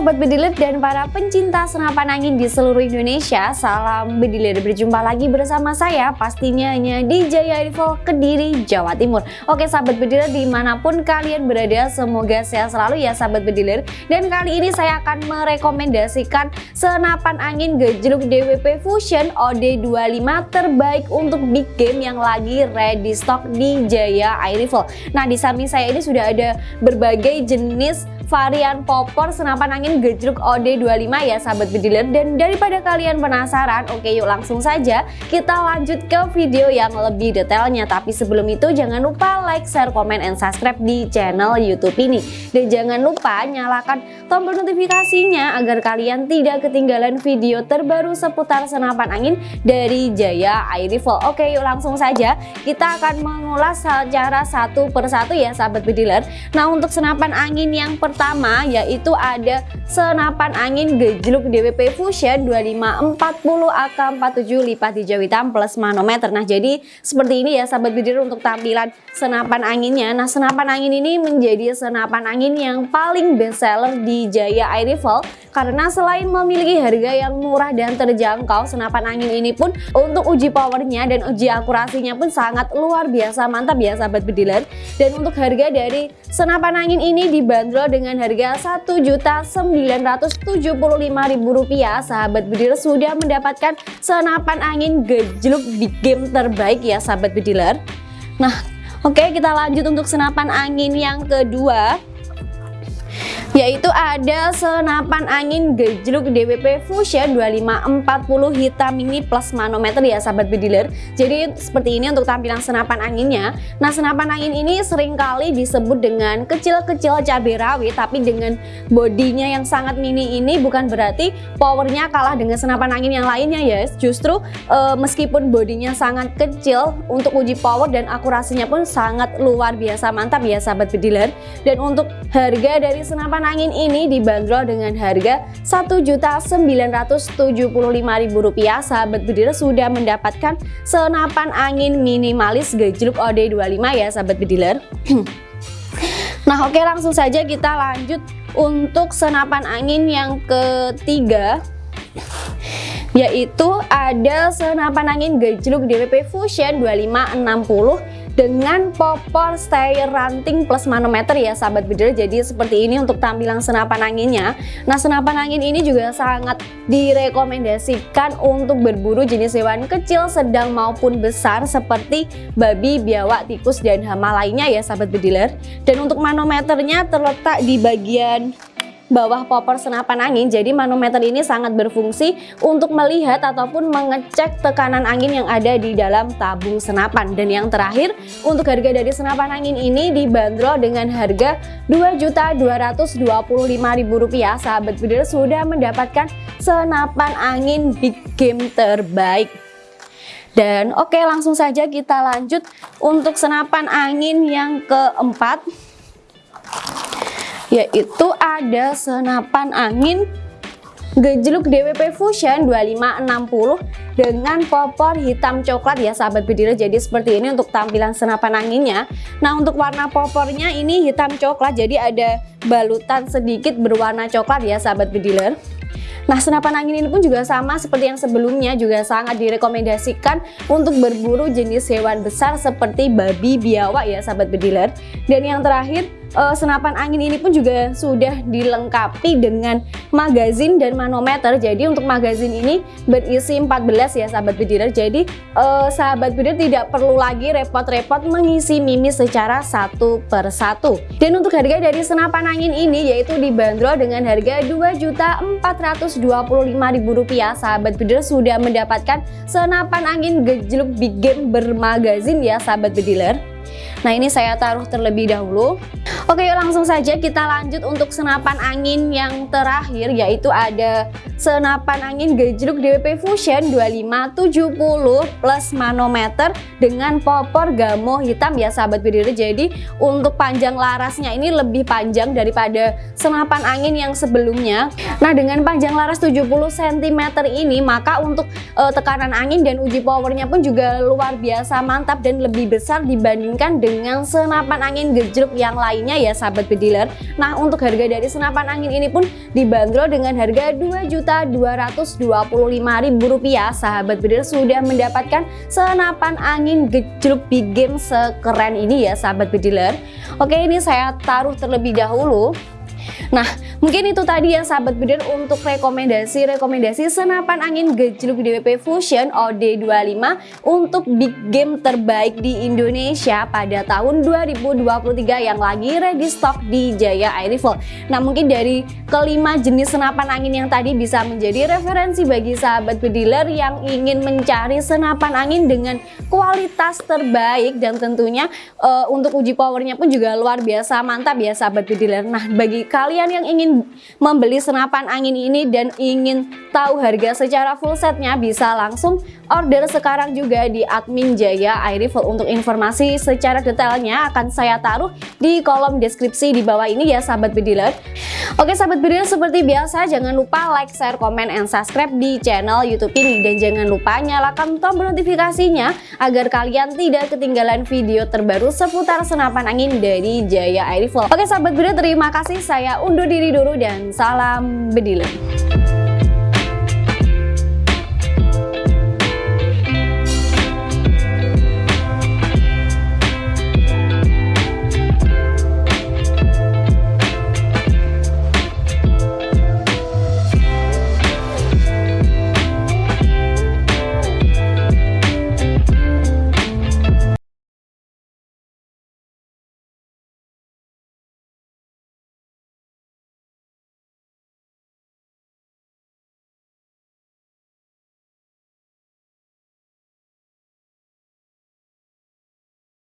Sobat Bediler dan para pencinta senapan angin di seluruh Indonesia Salam Bediler, berjumpa lagi bersama saya pastinya hanya di Jaya Rifle Kediri, Jawa Timur. Oke sahabat Bediler di mana pun kalian berada semoga sehat selalu ya sahabat Bediler Dan kali ini saya akan merekomendasikan senapan angin gejluk DWP Fusion OD25 terbaik untuk big game yang lagi ready stock di Jaya Air Rifle Nah di samping saya ini sudah ada berbagai jenis varian popor senapan angin gejruk OD25 ya sahabat bediler dan daripada kalian penasaran oke yuk langsung saja kita lanjut ke video yang lebih detailnya. Tapi sebelum itu jangan lupa like, share, komen, and subscribe di channel youtube ini. Dan jangan lupa nyalakan tombol notifikasinya agar kalian tidak ketinggalan video terbaru seputar senapan angin dari Jaya Air Rifle oke yuk langsung saja kita akan mengulas secara satu persatu ya sahabat bediler nah untuk senapan angin yang pertama pertama yaitu ada senapan angin gejluk DWP Fusion 2540 AK47 lipat hijau hitam plus manometer. Nah jadi seperti ini ya sahabat bidir untuk tampilan senapan anginnya. Nah senapan angin ini menjadi senapan angin yang paling best seller di Jaya Air Rifle karena selain memiliki harga yang murah dan terjangkau senapan angin ini pun untuk uji powernya dan uji akurasinya pun sangat luar biasa mantap ya sahabat bediler. Dan untuk harga dari senapan angin ini dibanderol dengan harga Rp1.975.000 sahabat bediler sudah mendapatkan senapan angin gejluk di game terbaik ya sahabat bediler. Nah oke kita lanjut untuk senapan angin yang kedua yaitu ada senapan angin gejluk DWP Fusion 2540 hitam ini plus manometer ya sahabat bediler. Jadi seperti ini untuk tampilan senapan anginnya. Nah senapan angin ini sering kali disebut dengan kecil-kecil cabai rawit tapi dengan bodinya yang sangat mini ini bukan berarti powernya kalah dengan senapan angin yang lainnya ya justru e, meskipun bodinya sangat kecil untuk uji power dan akurasinya pun sangat luar biasa mantap ya sahabat bediler. Dan untuk harga dari senapan senapan angin ini dibanderol dengan harga Rp1.975.000 sahabat bediler sudah mendapatkan senapan angin minimalis gejluk OD25 ya sahabat bediler Nah oke langsung saja kita lanjut untuk senapan angin yang ketiga. Yaitu ada senapan angin gejluk DWP Fusion 2560 dengan popor stay ranting plus manometer ya sahabat bidder jadi seperti ini untuk tampilan senapan anginnya. Nah senapan angin ini juga sangat direkomendasikan untuk berburu jenis hewan kecil sedang maupun besar seperti babi, biawak, tikus, dan hama lainnya ya sahabat bediler dan untuk manometernya terletak di bagian bawah popor senapan angin. Jadi manometer ini sangat berfungsi untuk melihat ataupun mengecek tekanan angin yang ada di dalam tabung senapan. Dan yang terakhir untuk harga dari senapan angin ini dibanderol dengan harga Rp2.225.000 sahabat bidir sudah mendapatkan senapan angin big game terbaik. Dan oke langsung saja kita lanjut untuk senapan angin yang keempat yaitu ada senapan angin gejluk DWP Fusion 2560 dengan popor hitam coklat. Ya sahabat bediler jadi seperti ini untuk tampilan senapan anginnya. Nah untuk warna popornya ini hitam coklat jadi ada balutan sedikit berwarna coklat ya sahabat bediler Nah senapan angin ini pun juga sama seperti yang sebelumnya juga sangat direkomendasikan untuk berburu jenis hewan besar seperti babi biawak ya sahabat bediler dan yang terakhir uh, senapan angin ini pun juga sudah dilengkapi dengan magazin dan manometer. Jadi untuk magazin ini berisi 14 ya sahabat bediler jadi uh, sahabat bediler tidak perlu lagi repot-repot mengisi mimis secara satu per satu. Dan untuk harga dari senapan angin ini yaitu dibanderol dengan harga Rp2.425.000 sahabat bediler sudah mendapatkan senapan angin gejluk big game bermagazin ya sahabat bediler Nah ini saya taruh terlebih dahulu. Oke yuk langsung saja kita lanjut untuk senapan angin yang terakhir yaitu ada senapan angin gejluk DWP Fusion 2570 plus manometer dengan popor gamo hitam. Ya sahabat bidiri jadi untuk panjang larasnya ini lebih panjang daripada senapan angin yang sebelumnya. Nah dengan panjang laras 70 cm ini maka untuk uh, tekanan angin dan uji powernya pun juga luar biasa mantap dan lebih besar dibanding dibandingkan dengan senapan angin gejruk yang lainnya ya sahabat bediler. Nah untuk harga dari senapan angin ini pun dibanderol dengan harga Rp2.225.000 sahabat bediler sudah mendapatkan senapan angin gejruk big game sekeren ini ya sahabat bediler. Oke ini saya taruh terlebih dahulu Nah, mungkin itu tadi ya sahabat bidir untuk rekomendasi-rekomendasi senapan angin gejluk DWP Fusion OD25 untuk big game terbaik di Indonesia pada tahun 2023 yang lagi ready stock di Jaya Air Rifle. Nah, mungkin dari kelima jenis senapan angin yang tadi bisa menjadi referensi bagi sahabat bediler yang ingin mencari senapan angin dengan kualitas terbaik dan tentunya uh, untuk uji powernya pun juga luar biasa mantap ya sahabat bediler. Nah, bagi kalian yang ingin membeli senapan angin ini dan ingin tahu harga secara full setnya bisa langsung order sekarang juga di admin Jaya Air Rifle untuk informasi secara detailnya akan saya taruh di kolom deskripsi di bawah ini ya sahabat bediler Oke sahabat bediler seperti biasa jangan lupa like, share, komen, and subscribe di channel youtube ini. Dan jangan lupa nyalakan tombol notifikasinya agar kalian tidak ketinggalan video terbaru seputar senapan angin dari Jaya Air Rifle Oke sahabat bediler terima kasih. Saya undur diri dulu dan salam bediler.